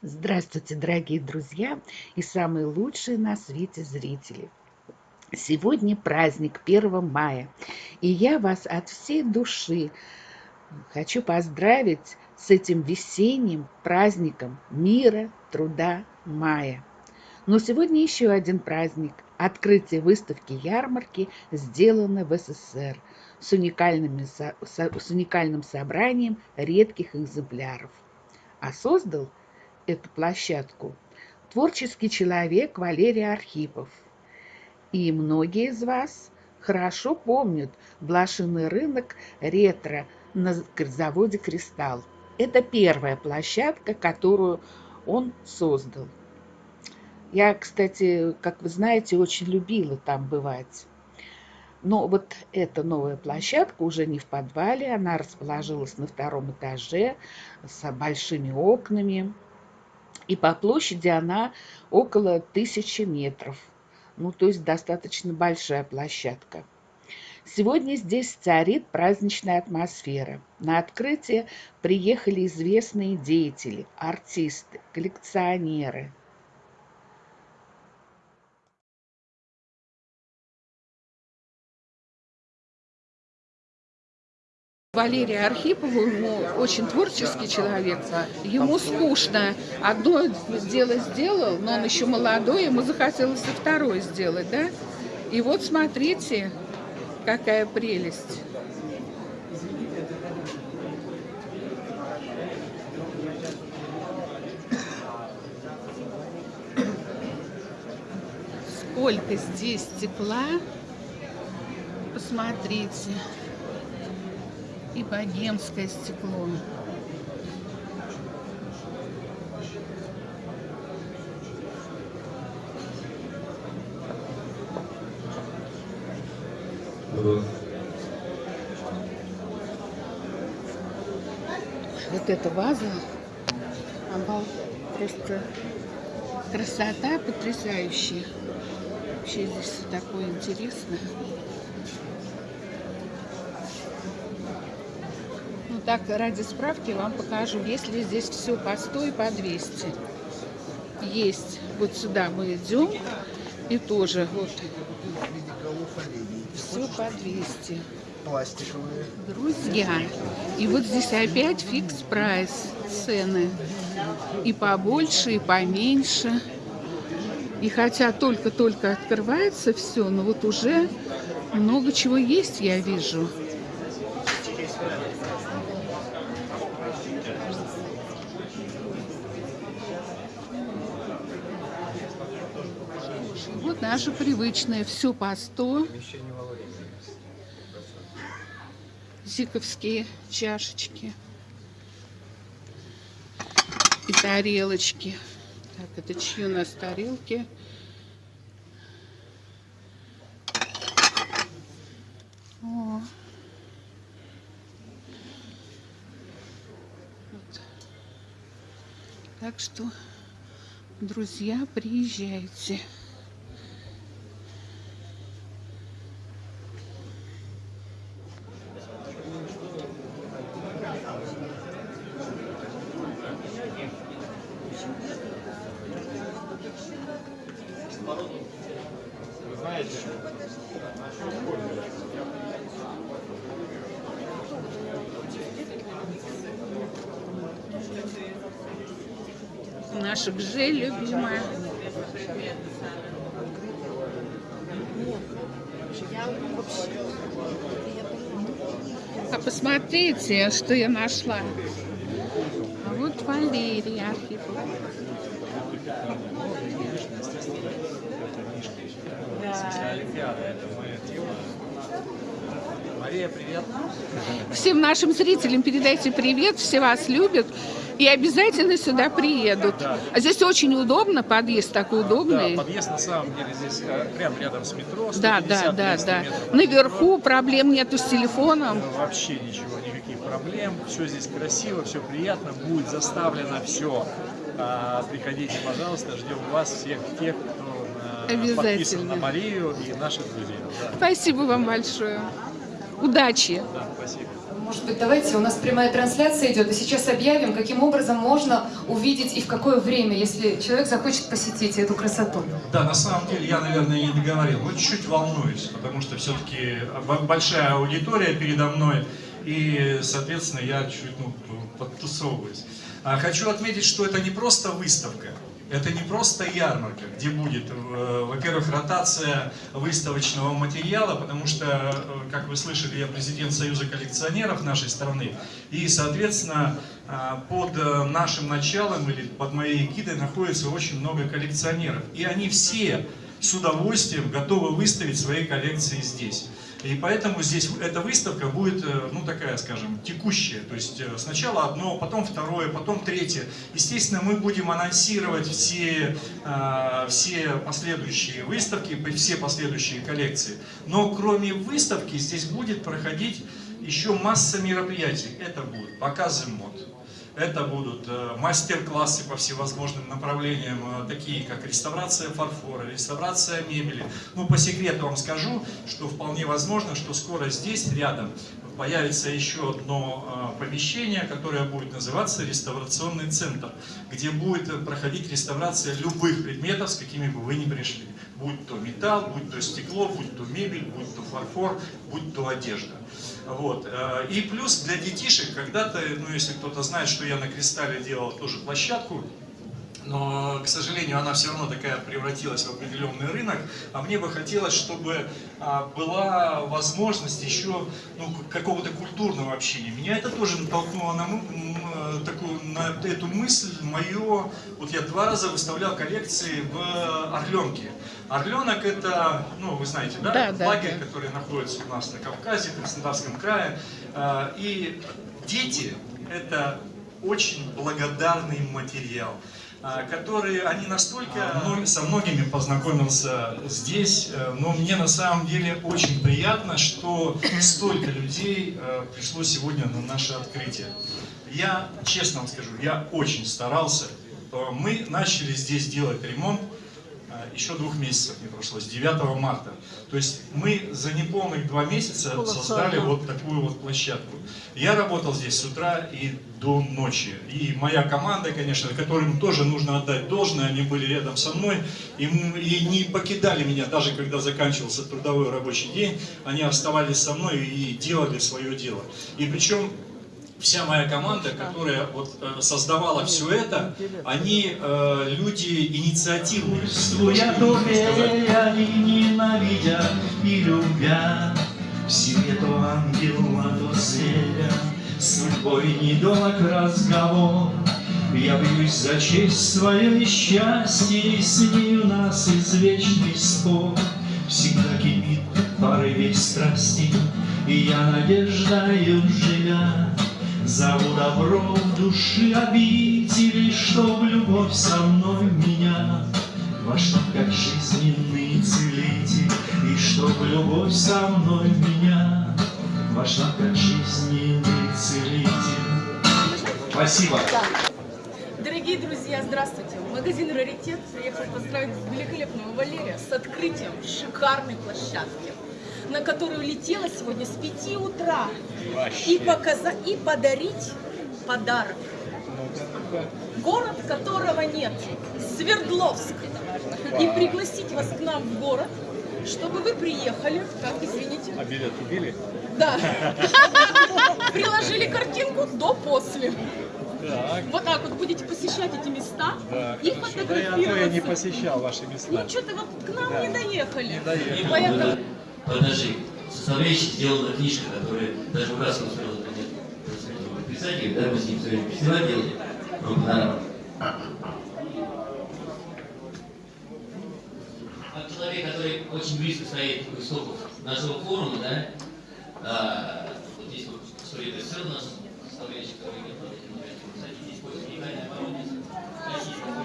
Здравствуйте, дорогие друзья и самые лучшие на свете зрители! Сегодня праздник 1 мая, и я вас от всей души хочу поздравить с этим весенним праздником мира, труда, мая. Но сегодня еще один праздник – открытие выставки ярмарки сделано в СССР с, уникальными, с уникальным собранием редких экземпляров. А создал эту площадку творческий человек Валерий Архипов. И многие из вас хорошо помнят блошиный рынок ретро на заводе «Кристалл». Это первая площадка, которую он создал. Я, кстати, как вы знаете, очень любила там бывать. Но вот эта новая площадка уже не в подвале, она расположилась на втором этаже с большими окнами. И по площади она около тысячи метров. Ну, то есть достаточно большая площадка. Сегодня здесь царит праздничная атмосфера. На открытие приехали известные деятели, артисты, коллекционеры – Валерия Архипову, ему очень творческий человек, ему скучно. Одно дело сделал, но он еще молодой, ему захотелось и второе сделать, да? И вот смотрите, какая прелесть. Сколько здесь тепла, посмотрите и богемское стекло. Вот эта ваза, она просто красота потрясающая. Вообще здесь такое интересное. Так, ради справки вам покажу, есть ли здесь все по 100 и по 200. Есть. Вот сюда мы идем. И тоже вот. Все по 200. Пластиковые. Друзья, и вот здесь опять фикс прайс цены. И побольше, и поменьше. И хотя только-только открывается все, но вот уже много чего есть, я вижу. Вот наше привычное, все по 100. Зиковские чашечки. И тарелочки. Так, это чьи у нас тарелки? О. Вот. Так что, друзья, приезжайте. Наша Гже любимая. А посмотрите, что я нашла. А вот Валерий Архипов. Мария, привет. Всем нашим зрителям передайте привет, все вас любят. И обязательно сюда приедут. Да. А здесь очень удобно, подъезд такой удобный. Да, подъезд на самом деле здесь э, прям рядом с метро. Да, да, да, да. Наверху проблем нету с телефоном. Вообще ничего, никаких проблем. Все здесь красиво, все приятно, будет заставлено все. А, приходите, пожалуйста, ждем вас всех тех, кто э, подписан на Марию и наших друзей. Да. Спасибо вам большое. Удачи. Да, спасибо. Может быть, давайте, у нас прямая трансляция идет, и сейчас объявим, каким образом можно увидеть и в какое время, если человек захочет посетить эту красоту. Да, на самом деле я, наверное, не договорил, но чуть-чуть волнуюсь, потому что все-таки большая аудитория передо мной, и, соответственно, я чуть ну, подтусовываюсь. А хочу отметить, что это не просто выставка, это не просто ярмарка, где будет, э, во-первых, ротация выставочного материала, потому что, э, как вы слышали, я президент Союза коллекционеров нашей страны, и, соответственно, э, под нашим началом или под моей эгидой находится очень много коллекционеров. И они все с удовольствием готовы выставить свои коллекции здесь. И поэтому здесь эта выставка будет, э, ну такая, скажем, текущая. То есть э, сначала одно, потом второе, потом третье. Естественно, мы будем анонсировать все, э, все последующие выставки, все последующие коллекции. Но кроме выставки здесь будет проходить еще масса мероприятий. Это будут показы мод, это будут э, мастер-классы по всевозможным направлениям, э, такие как реставрация фарфора, реставрация мебели. Ну, по секрету вам скажу, что вполне возможно, что скоро здесь, рядом, появится еще одно э, помещение, которое будет называться реставрационный центр, где будет проходить реставрация любых предметов, с какими бы вы ни пришли. Будь то металл, будь то стекло, будь то мебель, будь то фарфор, будь то одежда. Вот. Э, и плюс для детишек, когда-то, ну если кто-то знает, что я на Кристалле делал тоже площадку, но, к сожалению, она все равно такая превратилась в определенный рынок, а мне бы хотелось, чтобы а, была возможность еще ну, какого-то культурного общения. Меня это тоже натолкнуло на, такую, на эту мысль мое, вот я два раза выставлял коллекции в Орленке. Орленок это, ну вы знаете, да, да лагерь, да. который находится у нас на Кавказе, в Краснодарском крае. А, и дети это очень благодарный материал. А, которые, они настолько, ну, со многими познакомился здесь, э, но мне на самом деле очень приятно, что столько людей э, пришло сегодня на наше открытие. Я, честно вам скажу, я очень старался. Мы начали здесь делать ремонт еще двух месяцев не прошло, с 9 марта. То есть мы за неполных два месяца создали вот такую вот площадку. Я работал здесь с утра и до ночи. И моя команда, конечно, которым тоже нужно отдать должное, они были рядом со мной и, и не покидали меня, даже когда заканчивался трудовой рабочий день, они оставались со мной и делали свое дело. И причем вся моя команда, которая вот, э, создавала все это, они э, люди инициативные. Чувствуя доверия и ненавидя, и любя, в себе то ангела, то зверя, судьбой недолг разговор. Я бьюсь за честь свое и счастье, и с ней у нас извечный спор. Всегда кипит порыве страсти, и я надеждою живя, Зову добро в души обители, Чтоб любовь со мной меня Вошла как жизненный целитель, И чтоб любовь со мной меня Вошла как жизненный целитель. Спасибо. Дорогие друзья, здравствуйте! Магазин «Раритет» приехал поздравить великолепного Валерия с открытием шикарной площадки на которую летела сегодня с 5 утра. И, показать, и подарить подарок. Город, которого нет. Свердловск. И пригласить вас к нам в город, чтобы вы приехали. Как, извините? А билет купили? Да. Приложили картинку до-после. Так. Вот так вот будете посещать эти места да, и фотографироваться. Да я, я не посещал ваши места. Ну что-то вот к нам да. не доехали. Не доехали. Поэтому подножи. Составляющей сделана книжка, которая даже в раз успела писатель, да, мы с ним время фестиваль делали, Как человек, который очень близко стоит к истоков нашего форума, да, а, вот здесь вот стоит СССР у нас, составляющий, который здесь после уникальной обороны, российского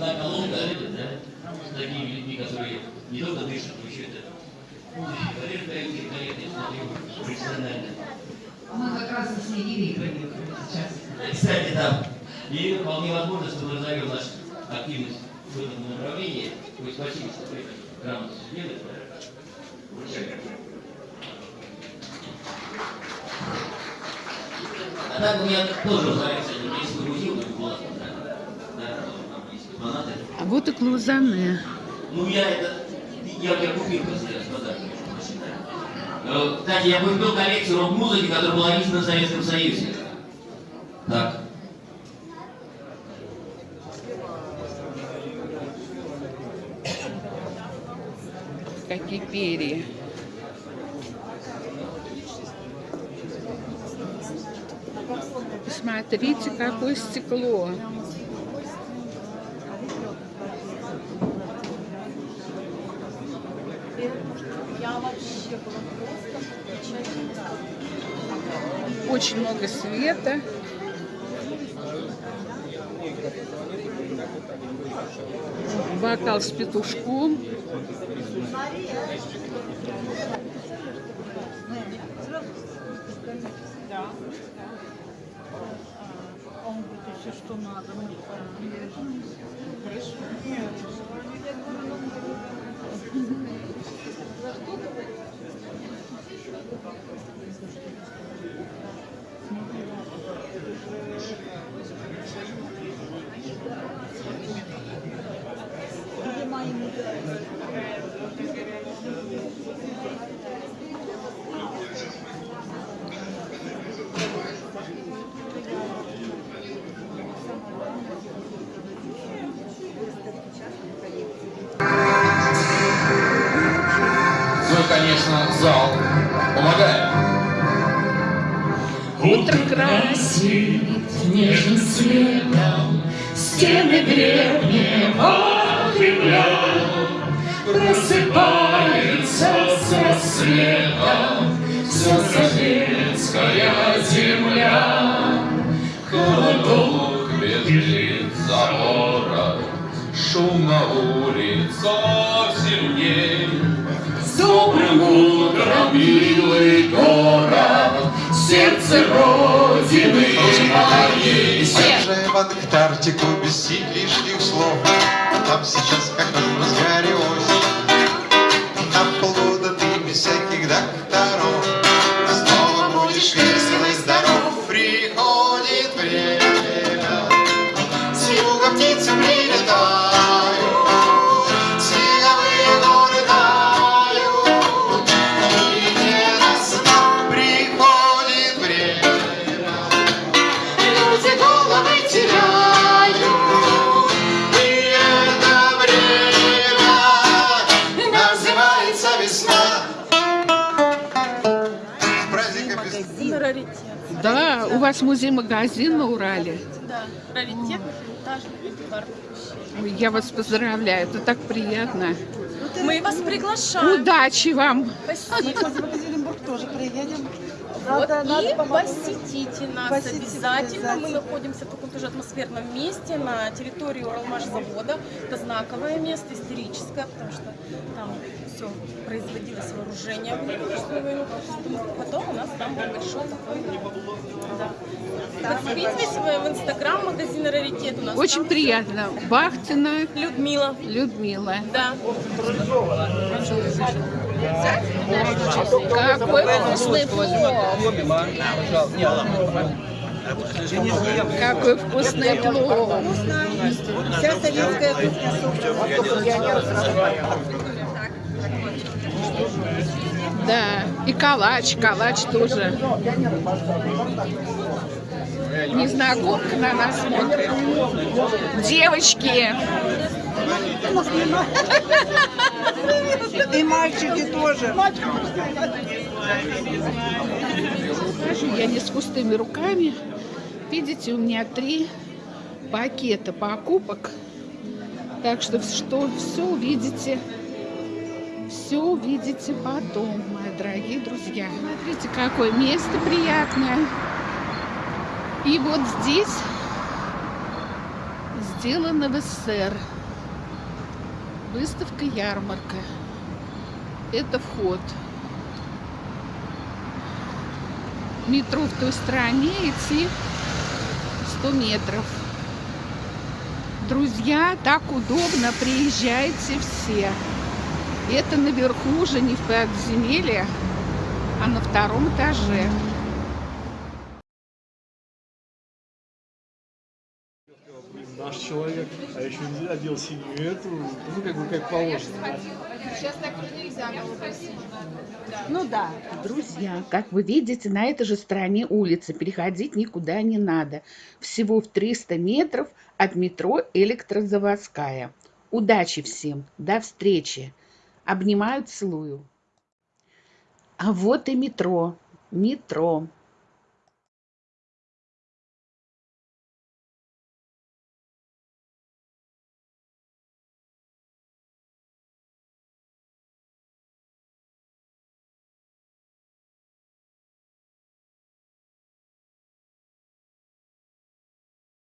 одна колонка, да, с такими людьми, которые не только дышат, но еще это профессионально. Мы как следили и сейчас. Кстати, да. И вполне возможно, что мы назовем нашу активность в этом направлении. Ой, спасибо, что вы грамотно все делаете. А так у меня тоже называется Олимпийский музей, но была А вот и Клузане. Ну я это, я, я купил просто я с подарком. Э, Кстати, я купил коллекцию рок-музыки, которая была издана в Советском Союзе. Так. Какие перья. Посмотрите, какое стекло. Очень много света. Бокал с петушком. Он говорит, что надо. Конечно, зал помогает. Утро красит нежным светом стены древнего. Просыпается с рассветом вся советская земля. Холодок бежит за город, шум на улицах сильней. Добрым утром, милый город, сердце Родины моей. Уезжаем в Антарктику без лишних слов. Вас музей-магазин на Урале. Да, Я вас поздравляю, это так приятно. Мы вас приглашаем. Удачи вам! Спасибо. В Екатеринбург тоже приедем. Вот, Надо- и посетите нас Посетите обязательно. Мы обязательно. находимся в таком тоже атмосферном месте на территории Уралмашзавода. Это знаковое место, историческое, потому что там все производилось вооружение в Великую. Потом у нас там был большой такой... Да. Подписывайтесь в инстаграм магазина «Раритет». У нас Очень там приятно. Бахтина Людмила. Людмила. Да. Какой вкусный плов! Какой вкусный плов! Вся советская кухня Да, и калач, калач тоже. Незнакомка на нас смотрит. Девочки! И мальчики тоже. Я не с пустыми руками. Видите, у меня три пакета покупок. Так что, что все увидите, все увидите потом, мои дорогие друзья. Смотрите, какое место приятное. И вот здесь сделано в СССР. Выставка ярмарка. Это вход. метро в той стороне идти 100 метров. Друзья, так удобно, приезжайте все. Это наверху уже не в подземелье, а на втором этаже. Наш человек, еще не одел синюю эту, ну как бы как положено. Да? Сейчас так уже нельзя голубой Ну да. Друзья, как вы видите, на этой же стороне улицы переходить никуда не надо. Всего в 300 метров от метро Электрозаводская. Удачи всем, до встречи. Обнимаю, целую. А вот и метро. Метро.